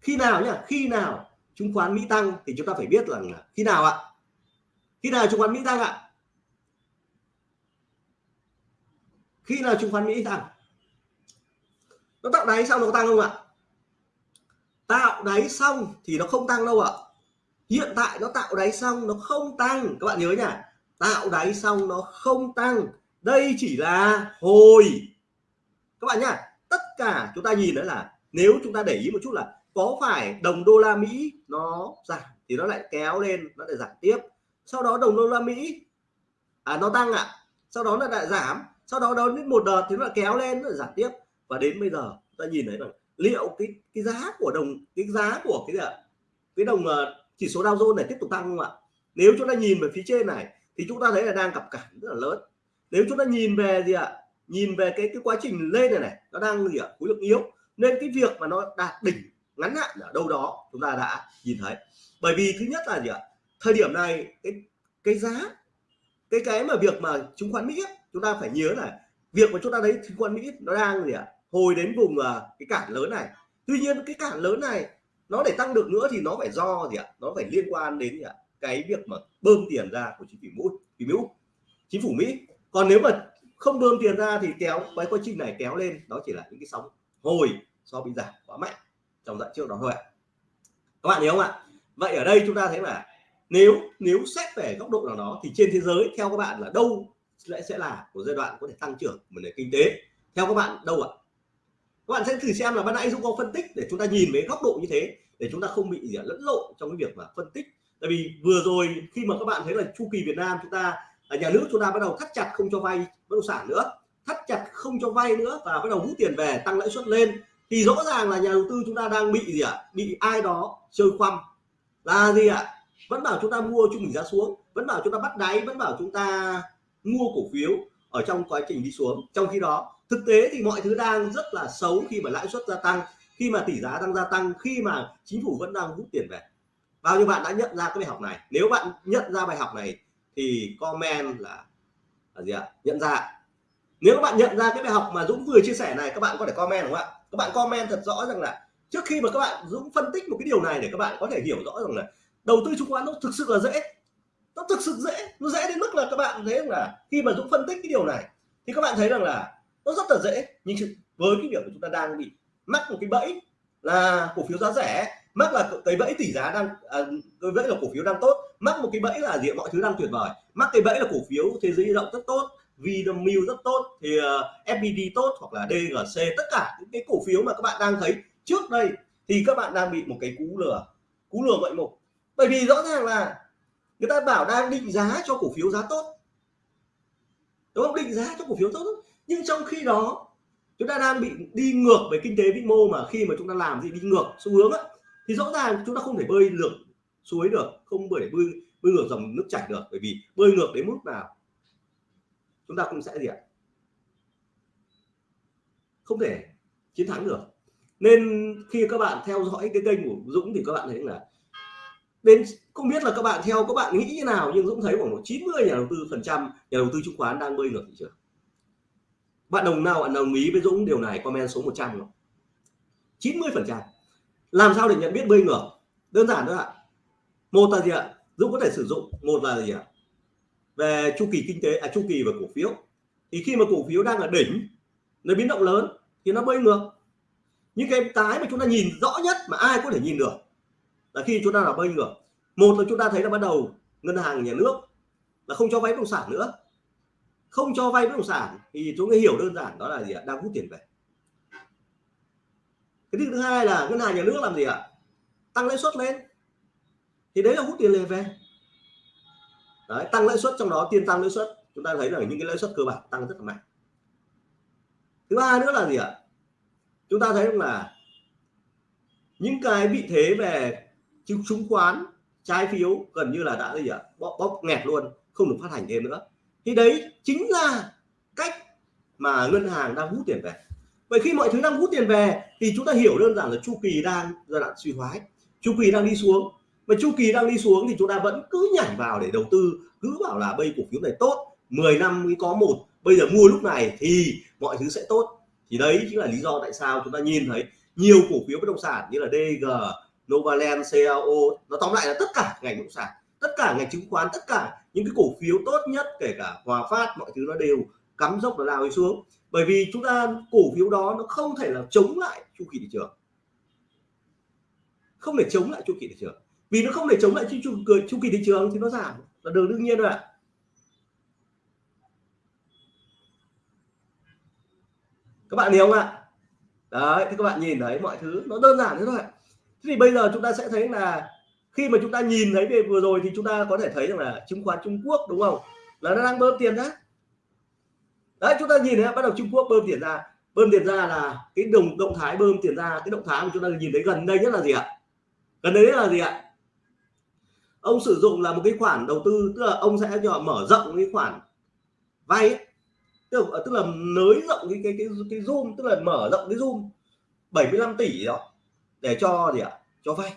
S1: khi nào nhá khi nào chứng khoán Mỹ tăng thì chúng ta phải biết rằng là khi nào ạ? Khi nào chứng khoán Mỹ tăng ạ? Khi nào chứng khoán Mỹ tăng? Nó tạo đáy xong nó tăng không ạ? Tạo đáy xong thì nó không tăng đâu ạ. Hiện tại nó tạo đáy xong nó không tăng. Các bạn nhớ nhỉ tạo đáy xong nó không tăng. Đây chỉ là hồi. Các bạn nhá, tất cả chúng ta nhìn đấy là nếu chúng ta để ý một chút là có phải đồng đô la Mỹ nó giảm thì nó lại kéo lên, nó lại giảm tiếp. Sau đó đồng đô la Mỹ à nó tăng ạ. À. sau đó nó lại giảm. Sau đó đó đến một đợt thì nó lại kéo lên, nó lại giảm tiếp và đến bây giờ ta nhìn thấy rằng liệu cái cái giá của đồng cái giá của cái gì ạ? Cái đồng ờ, chỉ số Dow Jones này tiếp tục tăng không ạ? Nếu chúng ta nhìn về phía trên này thì chúng ta thấy là đang gặp cản rất là lớn. Nếu chúng ta nhìn về gì ạ? Nhìn về cái cái quá trình lên này này nó đang gì ạ? Khối lượng yếu. Nên cái việc mà nó đạt đỉnh ngắn hạn ở đâu đó chúng ta đã nhìn thấy. Bởi vì thứ nhất là gì ạ? Thời điểm này cái cái giá cái cái mà việc mà chứng khoán Mỹ ấy, chúng ta phải nhớ là việc mà chúng ta thấy chứng khoán Mỹ nó đang gì ạ? Hồi đến vùng uh, cái cản lớn này. Tuy nhiên cái cản lớn này nó để tăng được nữa thì nó phải do gì ạ? Nó phải liên quan đến gì ạ? Cái việc mà bơm tiền ra của chính phủ Mỹ thì Mỹ. Chính phủ Mỹ. Còn nếu mà không bơm tiền ra thì kéo cái quá trình này kéo lên đó chỉ là những cái sóng hồi do bị giảm quá mạnh trong đoạn trước đó thôi ạ. Các bạn hiểu không ạ? Vậy ở đây chúng ta thấy là nếu nếu xét về góc độ nào đó thì trên thế giới theo các bạn là đâu lại sẽ là của giai đoạn có thể tăng trưởng của nền kinh tế? Theo các bạn đâu ạ? Các bạn sẽ thử xem là ban nãy Dũng có phân tích để chúng ta nhìn với góc độ như thế, để chúng ta không bị gì lẫn lộn trong cái việc mà phân tích tại vì vừa rồi khi mà các bạn thấy là chu kỳ Việt Nam chúng ta ở nhà nước chúng ta bắt đầu thắt chặt không cho vay bất động sản nữa, thắt chặt không cho vay nữa và bắt đầu hút tiền về, tăng lãi suất lên, thì rõ ràng là nhà đầu tư chúng ta đang bị gì ạ à? bị ai đó chơi khoăm là gì ạ à? vẫn bảo chúng ta mua trung bình giá xuống, vẫn bảo chúng ta bắt đáy, vẫn bảo chúng ta mua cổ phiếu ở trong quá trình đi xuống trong khi đó thực tế thì mọi thứ đang rất là xấu khi mà lãi suất gia tăng, khi mà tỷ giá đang gia tăng, khi mà chính phủ vẫn đang rút tiền về. Bao nhiêu bạn đã nhận ra cái bài học này? Nếu bạn nhận ra bài học này thì comment là là gì ạ? Nhận ra. Nếu các bạn nhận ra cái bài học mà Dũng vừa chia sẻ này, các bạn có thể comment đúng không ạ? Các bạn comment thật rõ rằng là trước khi mà các bạn Dũng phân tích một cái điều này để các bạn có thể hiểu rõ rằng là đầu tư chứng khoán nó thực sự là dễ. Nó thực sự dễ. Nó dễ đến mức là các bạn thấy là khi mà Dũng phân tích cái điều này thì các bạn thấy rằng là nó rất là dễ nhưng với cái việc của chúng ta đang bị mắc một cái bẫy là cổ phiếu giá rẻ mắc là cái bẫy tỷ giá đang à, cái bẫy là cổ phiếu đang tốt mắc một cái bẫy là gì mọi thứ đang tuyệt vời. Mắc cái bẫy là cổ phiếu thế giới động rất tốt Vinamilk rất tốt thì à, uh, FPT tốt hoặc là DGC tất cả những cái cổ phiếu mà các bạn đang thấy trước đây thì các bạn đang bị một cái cú lừa cú lừa ngoại mục. Bởi vì rõ ràng là người ta bảo đang định giá cho cổ phiếu giá tốt. Đúng không? Định giá cho cổ phiếu tốt nhưng trong khi đó chúng ta đang bị đi ngược về kinh tế vĩ mô mà khi mà chúng ta làm gì đi ngược xu hướng ấy, thì rõ ràng chúng ta không thể bơi ngược suối được không bơi để bơi bơi ngược dòng nước chảy được. Bởi vì bơi ngược đến mức nào chúng ta cũng sẽ gì ạ? Không thể chiến thắng được. Nên khi các bạn theo dõi cái kênh của Dũng thì các bạn thấy là đến không biết là các bạn theo các bạn nghĩ như nào nhưng Dũng thấy khoảng 90 nhà đầu tư phần trăm nhà đầu tư chứng khoán đang bơi ngược thị trường bạn đồng nào, bạn đồng ý với Dũng điều này? Comment số 100 không? 90 phần trăm. Làm sao để nhận biết bơi ngược đơn giản thôi ạ. Một là gì ạ? Dũng có thể sử dụng. Một là gì ạ? Về chu kỳ kinh tế à chu kỳ và cổ phiếu. Thì khi mà cổ phiếu đang ở đỉnh, nó biến động lớn, thì nó bơi ngược. Những cái cái mà chúng ta nhìn rõ nhất mà ai có thể nhìn được là khi chúng ta là bơi ngược. Một là chúng ta thấy là bắt đầu ngân hàng nhà nước là không cho vay bất động sản nữa không cho vay bất động sản thì chúng ta hiểu đơn giản đó là gì ạ? Đang hút tiền về. Cái thứ hai là ngân hàng nhà nước làm gì ạ? Tăng lãi suất lên. Thì đấy là hút tiền về. Đấy, tăng lãi suất trong đó tiền tăng lãi suất chúng ta thấy là những cái lãi suất cơ bản tăng rất là mạnh. Thứ ba nữa là gì ạ? Chúng ta thấy là những cái vị thế về chứng chứng khoán trái phiếu gần như là đã gì ạ? Bóp, bóp nghẹt luôn không được phát hành thêm nữa thì đấy chính là cách mà ngân hàng đang hút tiền về. Vậy khi mọi thứ đang hút tiền về thì chúng ta hiểu đơn giản là chu kỳ đang, giai đoạn suy thoái. Chu kỳ đang đi xuống. Mà chu kỳ đang đi xuống thì chúng ta vẫn cứ nhảy vào để đầu tư, cứ bảo là bây cổ phiếu này tốt 10 năm mới có một, bây giờ mua lúc này thì mọi thứ sẽ tốt. Thì đấy chính là lý do tại sao chúng ta nhìn thấy nhiều cổ phiếu bất động sản như là DG Novaland CAO nó tóm lại là tất cả ngành bất động sản, tất cả ngành chứng khoán, tất cả những cái cổ phiếu tốt nhất kể cả Hòa Phát mọi thứ nó đều cắm dốc nó lao xuống. Bởi vì chúng ta cổ phiếu đó nó không thể là chống lại chu kỳ thị trường. Không thể chống lại chu kỳ thị trường. Vì nó không thể chống lại chu, chu, chu kỳ thị trường thì nó giảm. Là điều đương nhiên rồi ạ. Các bạn hiểu không ạ? Đấy thì các bạn nhìn thấy mọi thứ nó đơn giản thế thôi. Thì bây giờ chúng ta sẽ thấy là khi mà chúng ta nhìn thấy về vừa rồi thì chúng ta có thể thấy rằng là chứng khoán Trung Quốc đúng không? Là nó đang bơm tiền ra. Đấy chúng ta nhìn thấy bắt đầu Trung Quốc bơm tiền ra. Bơm tiền ra là cái đồng động thái bơm tiền ra cái động thái mà chúng ta nhìn thấy gần đây nhất là gì ạ? Gần đây nhất là gì ạ? Ông sử dụng là một cái khoản đầu tư tức là ông sẽ cho mở rộng cái khoản vay ấy. tức là, tức là nới rộng cái cái cái cái zoom tức là mở rộng cái zoom 75 tỷ đó để cho gì ạ? Cho vay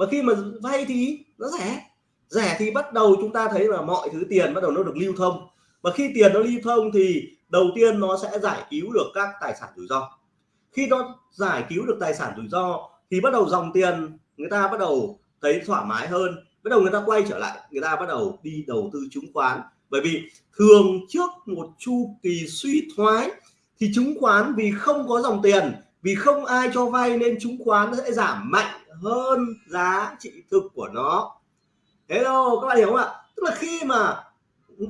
S1: mà khi mà vay thì nó rẻ. Rẻ thì bắt đầu chúng ta thấy là mọi thứ tiền bắt đầu nó được lưu thông. Và khi tiền nó lưu thông thì đầu tiên nó sẽ giải cứu được các tài sản rủi ro. Khi nó giải cứu được tài sản rủi ro thì bắt đầu dòng tiền người ta bắt đầu thấy thoải mái hơn. Bắt đầu người ta quay trở lại, người ta bắt đầu đi đầu tư chứng khoán. Bởi vì thường trước một chu kỳ suy thoái thì chứng khoán vì không có dòng tiền, vì không ai cho vay nên chứng khoán sẽ giảm mạnh hơn giá trị thực của nó. Hello, các bạn hiểu không ạ? Tức là khi mà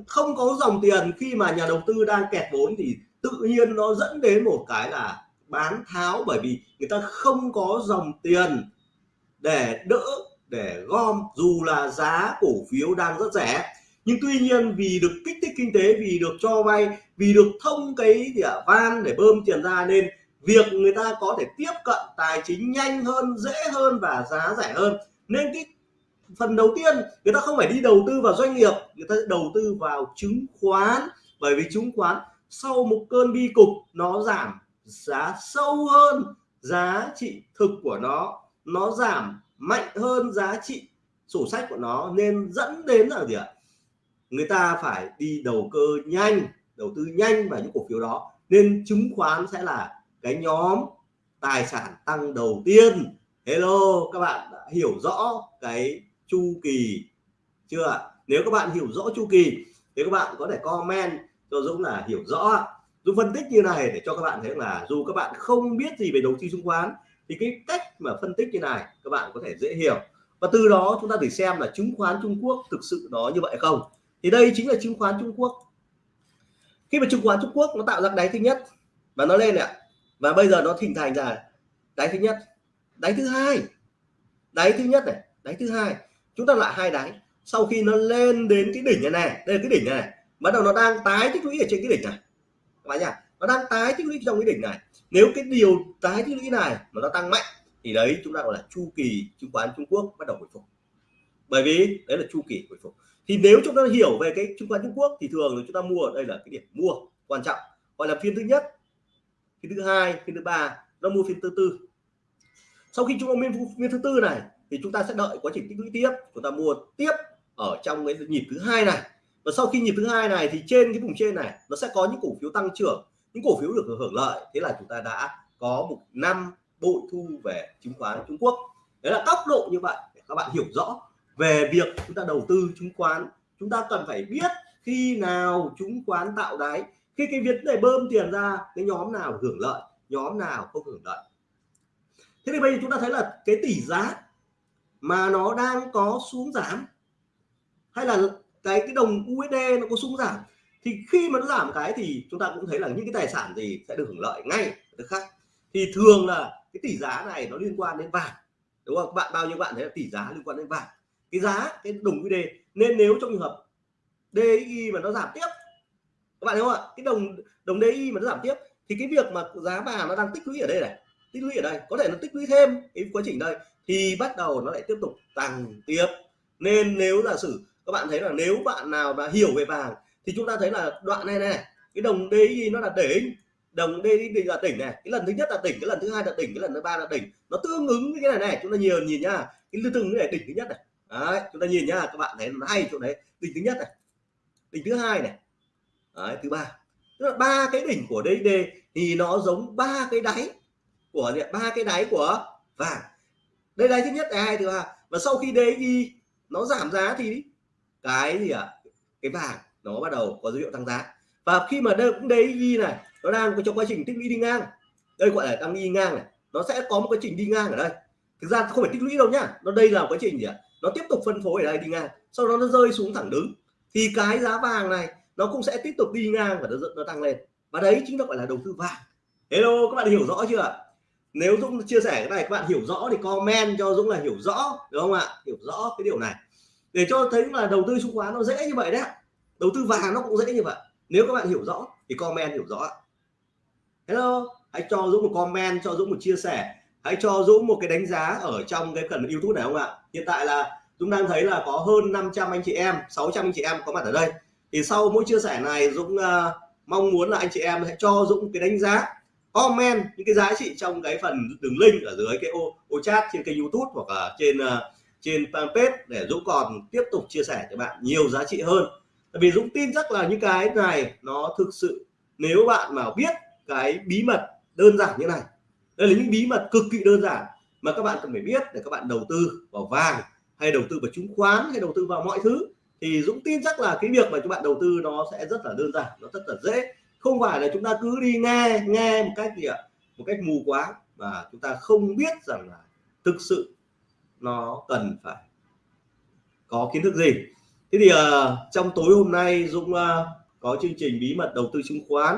S1: không có dòng tiền, khi mà nhà đầu tư đang kẹt vốn thì tự nhiên nó dẫn đến một cái là bán tháo bởi vì người ta không có dòng tiền để đỡ, để gom, dù là giá cổ phiếu đang rất rẻ. Nhưng tuy nhiên, vì được kích thích kinh tế, vì được cho vay, vì được thông cái gì van để bơm tiền ra nên việc người ta có thể tiếp cận tài chính nhanh hơn, dễ hơn và giá rẻ hơn. Nên cái phần đầu tiên, người ta không phải đi đầu tư vào doanh nghiệp, người ta sẽ đầu tư vào chứng khoán. Bởi vì chứng khoán, sau một cơn bi cục, nó giảm giá sâu hơn giá trị thực của nó. Nó giảm mạnh hơn giá trị sổ sách của nó. Nên dẫn đến là gì ạ? Người ta phải đi đầu cơ nhanh, đầu tư nhanh vào những cổ phiếu đó. Nên chứng khoán sẽ là cái nhóm tài sản tăng đầu tiên. Hello, các bạn đã hiểu rõ cái chu kỳ chưa nếu các bạn hiểu rõ chu kỳ thì các bạn có thể comment cho Dũng là hiểu rõ Dũng phân tích như này để cho các bạn thấy là dù các bạn không biết gì về đầu tư chứng khoán thì cái cách mà phân tích như này các bạn có thể dễ hiểu. Và từ đó chúng ta để xem là chứng khoán Trung Quốc thực sự nó như vậy không? Thì đây chính là chứng khoán Trung Quốc. Khi mà chứng khoán Trung Quốc nó tạo ra đáy thứ nhất và nó lên ạ và bây giờ nó hình thành ra đáy thứ nhất đáy thứ hai. Đáy thứ nhất này đáy thứ hai. Chúng ta lại hai đáy. Sau khi nó lên đến cái đỉnh này này đây là cái đỉnh này, này bắt đầu nó đang tái tích lũy ở trên cái đỉnh này. Các bạn nhá nó đang tái tích lũy trong cái đỉnh này. Nếu cái điều tái tích lũy này mà nó tăng mạnh thì đấy chúng ta gọi là chu kỳ chứng khoán Trung Quốc bắt đầu hồi phục. Bởi vì đấy là chu kỳ hồi phục. Thì nếu chúng ta hiểu về cái chứng khoán Trung Quốc thì thường là chúng ta mua ở đây là cái điểm mua quan trọng. Gọi là phiên thứ nhất phiên thứ hai phiên thứ ba, nó mua phiên thứ tư. Sau khi chúng ta mua phiên thứ tư này, thì chúng ta sẽ đợi quá trình tích lũy tiếp. Chúng ta mua tiếp ở trong cái nhịp thứ hai này. Và sau khi nhịp thứ hai này thì trên cái vùng trên này, nó sẽ có những cổ phiếu tăng trưởng, những cổ phiếu được hưởng lợi. Thế là chúng ta đã có một năm bội thu về chứng khoán Trung Quốc. Đấy là góc độ như vậy, để các bạn hiểu rõ về việc chúng ta đầu tư chứng khoán. Chúng ta cần phải biết khi nào chứng khoán tạo đáy khi cái việc để bơm tiền ra, cái nhóm nào hưởng lợi, nhóm nào không hưởng lợi. Thế thì bây giờ chúng ta thấy là cái tỷ giá mà nó đang có xuống giảm, hay là cái cái đồng USD nó có xuống giảm, thì khi mà nó giảm cái thì chúng ta cũng thấy là những cái tài sản gì sẽ được hưởng lợi ngay được khác. Thì thường là cái tỷ giá này nó liên quan đến vàng, đúng không? Bạn, bao nhiêu bạn thấy là tỷ giá liên quan đến vàng? Cái giá, cái đồng USD nên nếu trong trường hợp DXY mà nó giảm tiếp các bạn thấy không ạ? Cái đồng đồng DI mà nó giảm tiếp thì cái việc mà giá vàng nó đang tích lũy ở đây này tích lũy ở đây có thể nó tích lũy thêm cái quá trình đây thì bắt đầu nó lại tiếp tục tăng tiếp. Nên nếu giả sử các bạn thấy là nếu bạn nào mà hiểu về vàng thì chúng ta thấy là đoạn này này cái đồng DI nó là đỉnh đồng DI là đỉnh này cái lần thứ nhất là đỉnh cái lần thứ hai là đỉnh cái lần thứ ba là đỉnh. Nó tương ứng với cái này này chúng ta nhiều nhìn nhá cái từng cái này đỉnh thứ nhất này. Đấy, chúng ta nhìn nhá các bạn thấy nó hay chỗ đấy đỉnh thứ nhất này đỉnh thứ hai này đấy, thứ ba. Tức là ba cái đỉnh của DXD thì nó giống ba cái đáy của ba cái đáy của vàng. Đây đáy thứ nhất đáy hai thứ ba. Và sau khi DXY nó giảm giá thì cái gì ạ? À? cái vàng nó bắt đầu có dấu hiệu tăng giá. Và khi mà đây cũng DXY này nó đang trong quá trình tích lũy đi ngang. Đây gọi là tăng đi ngang này. Nó sẽ có một quá trình đi ngang ở đây. Thực ra không phải tích lũy đâu nhá. Nó đây là quá trình gì ạ? À? nó tiếp tục phân phối ở đây đi ngang. Sau đó nó rơi xuống thẳng đứng. Thì cái giá vàng này nó cũng sẽ tiếp tục đi ngang và nó nó tăng lên. Và đấy chính là gọi là đầu tư vàng. Hello, các bạn hiểu rõ chưa? Nếu Dũng chia sẻ cái này, các bạn hiểu rõ thì comment cho Dũng là hiểu rõ đúng không ạ? Hiểu rõ cái điều này. Để cho thấy là đầu tư chứng khoán nó dễ như vậy đấy. Đầu tư vàng nó cũng dễ như vậy. Nếu các bạn hiểu rõ thì comment hiểu rõ hello, hãy cho Dũng một comment, cho Dũng một chia sẻ. Hãy cho Dũng một cái đánh giá ở trong cái phần YouTube này, không ạ? Hiện tại là Dũng đang thấy là có hơn 500 anh chị em 600 anh chị em có mặt ở đây thì sau mỗi chia sẻ này Dũng uh, mong muốn là anh chị em hãy cho Dũng cái đánh giá comment những cái giá trị trong cái phần đường link ở dưới cái ô, ô chat trên kênh YouTube hoặc là trên uh, trên fanpage để Dũng còn tiếp tục chia sẻ cho bạn nhiều giá trị hơn. Tại vì Dũng tin chắc là những cái này nó thực sự nếu bạn mà biết cái bí mật đơn giản như này đây là những bí mật cực kỳ đơn giản mà các bạn cần phải biết để các bạn đầu tư vào vàng hay đầu tư vào chứng khoán hay đầu tư vào mọi thứ thì Dũng tin chắc là cái việc mà các bạn đầu tư nó sẽ rất là đơn giản nó rất là dễ. Không phải là chúng ta cứ đi nghe nghe một cách gì ạ? Một cách mù quá và chúng ta không biết rằng là thực sự nó cần phải có kiến thức gì. Thế thì uh, trong tối hôm nay Dũng uh, có chương trình bí mật đầu tư chứng khoán.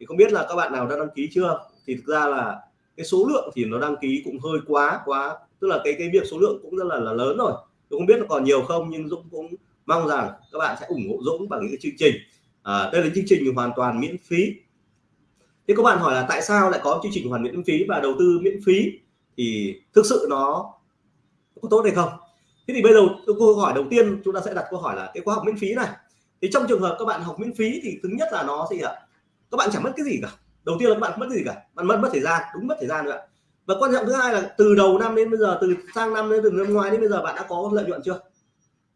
S1: Thì không biết là các bạn nào đã đăng ký chưa? Thì thực ra là cái số lượng thì nó đăng ký cũng hơi quá quá. Tức là cái cái việc số lượng cũng rất là, là lớn rồi. Tôi không biết là còn nhiều không nhưng Dũng cũng mong rằng các bạn sẽ ủng hộ Dũng bằng những cái chương trình. À, đây là chương trình hoàn toàn miễn phí. Thế các bạn hỏi là tại sao lại có chương trình hoàn miễn phí và đầu tư miễn phí? Thì thực sự nó có tốt hay không? Thế thì bây giờ câu hỏi đầu tiên chúng ta sẽ đặt câu hỏi là cái khóa học miễn phí này. Thì trong trường hợp các bạn học miễn phí thì thứ nhất là nó gì ạ? Các bạn chẳng mất cái gì cả. Đầu tiên là các bạn mất cái gì cả. Bạn mất mất thời gian đúng mất thời gian nữa và quan trọng thứ hai là từ đầu năm đến bây giờ từ sang năm đến từ năm ngoái đến bây giờ bạn đã có lợi nhuận chưa?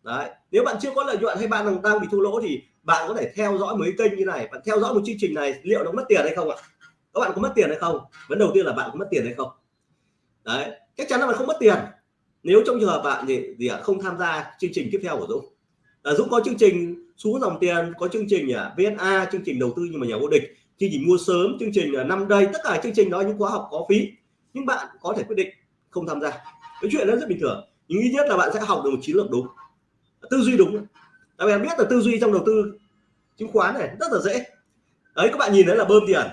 S1: Đấy nếu bạn chưa có lợi nhuận hay bạn đang bị thua lỗ thì bạn có thể theo dõi mấy kênh như này bạn theo dõi một chương trình này liệu nó mất tiền hay không ạ? Các bạn có mất tiền hay không? Vấn đầu tiên là bạn có mất tiền hay không? Đấy chắc chắn là bạn không mất tiền. Nếu trong trường hợp bạn gì gì ạ không tham gia chương trình tiếp theo của Dũng. À, Dũng có chương trình xuống dòng tiền có chương trình à, VNA chương trình đầu tư nhưng mà nhà vô địch chương trình mua sớm chương trình à, năm đây tất cả chương trình đó những khóa học có phí nhưng bạn có thể quyết định không tham gia. Cái chuyện đó rất bình thường nhưng ít nhất là bạn sẽ học được một chiến lược đúng tư duy đúng. Tại vì bạn biết là tư duy trong đầu tư chứng khoán này rất là dễ. Đấy, các bạn nhìn thấy là bơm tiền.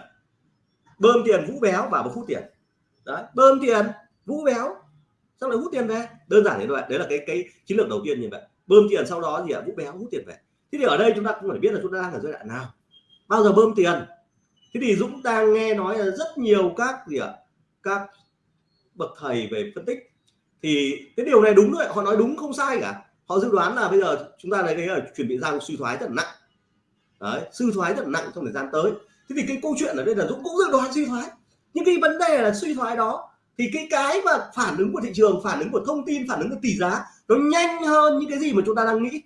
S1: Bơm tiền, vũ béo vào một phút tiền. Đấy, bơm tiền, vũ béo, xong lại hút tiền về. Đơn giản như vậy, đấy là cái cái chiến lược đầu tiên như vậy. Bơm tiền sau đó gì ạ vũ béo, hút tiền về. Thế thì ở đây chúng ta cũng phải biết là chúng ta đang ở giai đoạn nào. Bao giờ bơm tiền? Thế thì Dũng đang nghe nói là rất nhiều các gì ạ? Các bậc thầy về phân tích. Thì cái điều này đúng rồi họ nói đúng không sai cả họ dự đoán là bây giờ chúng ta thấy là chuẩn bị ra suy thoái rất là nặng. Đấy suy thoái rất là nặng trong thời gian tới. Thế thì cái câu chuyện ở đây là Dũng cũng dự đoán suy thoái. Nhưng cái vấn đề là suy thoái đó thì cái cái mà phản ứng của thị trường phản ứng của thông tin phản ứng của tỷ giá nó nhanh hơn những cái gì mà chúng ta đang nghĩ.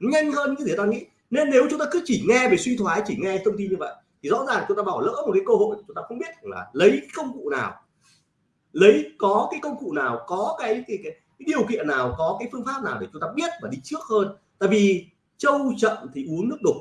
S1: Nhanh hơn những cái gì ta nghĩ. Nên nếu chúng ta cứ chỉ nghe về suy thoái chỉ nghe thông tin như vậy thì rõ ràng chúng ta bỏ lỡ một cái cơ hội chúng ta không biết là lấy công cụ nào. Lấy có cái công cụ nào có cái cái, cái, cái điều kiện nào, có cái phương pháp nào để chúng ta biết và đi trước hơn? Tại vì trâu chậm thì uống nước đục,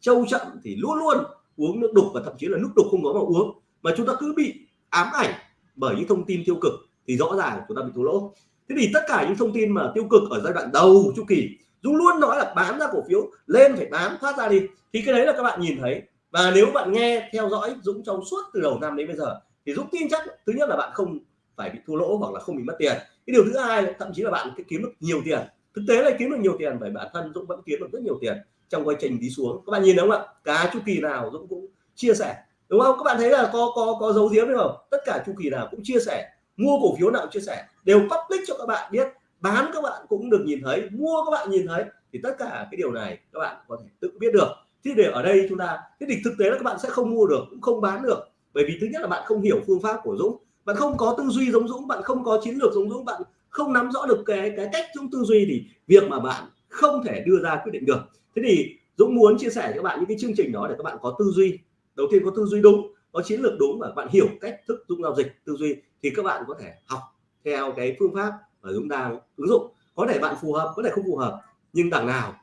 S1: trâu chậm thì luôn luôn uống nước đục và thậm chí là nước đục không có mà uống. Mà chúng ta cứ bị ám ảnh bởi những thông tin tiêu cực thì rõ ràng chúng ta bị thua lỗ. Thế thì tất cả những thông tin mà tiêu cực ở giai đoạn đầu chu kỳ Dũng luôn nói là bán ra cổ phiếu, lên phải bán, thoát ra đi, thì cái đấy là các bạn nhìn thấy. Và nếu bạn nghe, theo dõi Dũng trong suốt từ đầu năm đến bây giờ, thì Dũng tin chắc thứ nhất là bạn không phải bị thua lỗ hoặc là không bị mất tiền cái điều thứ hai là thậm chí là bạn kiếm được nhiều tiền. Thực tế là kiếm được nhiều tiền bởi bản thân Dũng vẫn kiếm được rất nhiều tiền trong quá trình đi xuống. Các bạn nhìn đúng không ạ? Cả chu kỳ nào Dũng cũng chia sẻ. Đúng không? Các bạn thấy là có có có dấu diếm đúng không? Tất cả chu kỳ nào cũng chia sẻ. Mua cổ phiếu nào cũng chia sẻ? Đều public cho các bạn biết. Bán các bạn cũng được nhìn thấy. Mua các bạn nhìn thấy. Thì tất cả cái điều này các bạn có thể tự biết được. Thế để ở đây chúng ta cái địch thực tế là các bạn sẽ không mua được, cũng không bán được. Bởi vì thứ nhất là bạn không hiểu phương pháp của Dũng bạn không có tư duy giống Dũng, bạn không có chiến lược giống Dũng, bạn không nắm rõ được cái cái cách chúng tư duy thì việc mà bạn không thể đưa ra quyết định được. Thế thì Dũng muốn chia sẻ cho các bạn những cái chương trình đó để các bạn có tư duy. Đầu tiên có tư duy đúng, có chiến lược đúng và bạn hiểu cách thức Dũng giao dịch tư duy thì các bạn có thể học theo cái phương pháp mà Dũng đang ứng dụng. Có thể bạn phù hợp, có thể không phù hợp, nhưng đằng nào,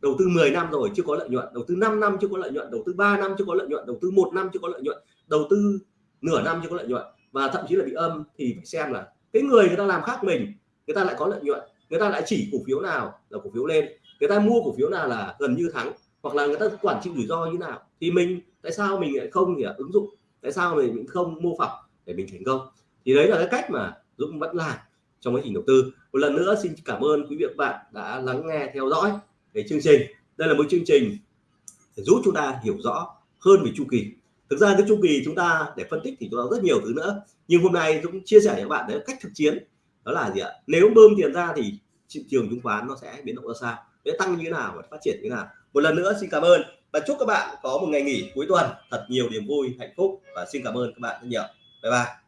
S1: đầu tư 10 năm rồi chưa có lợi nhuận, đầu tư 5 năm chưa có lợi nhuận, đầu tư 3 năm chưa có lợi nhuận, đầu tư một năm chưa có lợi nhuận, đầu tư nửa năm chưa có lợi nhuận và thậm chí là bị âm thì phải xem là cái người người ta làm khác mình, người ta lại có lợi nhuận, người ta lại chỉ cổ phiếu nào là cổ phiếu lên, người ta mua cổ phiếu nào là gần như thắng, hoặc là người ta quản trị rủi ro như nào. Thì mình, tại sao mình lại không thì ứng dụng, tại sao mình không mô phỏng để mình thành công? Thì đấy là cái cách mà Dũng vẫn làm trong quá trình đầu tư. Một lần nữa xin cảm ơn quý vị và bạn đã lắng nghe, theo dõi cái chương trình. Đây là một chương trình để giúp chúng ta hiểu rõ hơn về chu kỳ thực ra cái chu kỳ chúng ta để phân tích thì chúng ta rất nhiều thứ nữa. Nhưng hôm nay cũng chia sẻ với các bạn đấy, cách thực chiến, đó là gì ạ? Nếu bơm tiền ra thì thị trường chứng khoán nó sẽ biến động ra sao? Sẽ tăng như thế nào và phát triển như thế nào? Một lần nữa, xin cảm ơn. Và chúc các bạn có một ngày nghỉ cuối tuần. Thật nhiều niềm vui, hạnh phúc và xin cảm ơn các bạn rất nhiều. Bye bye.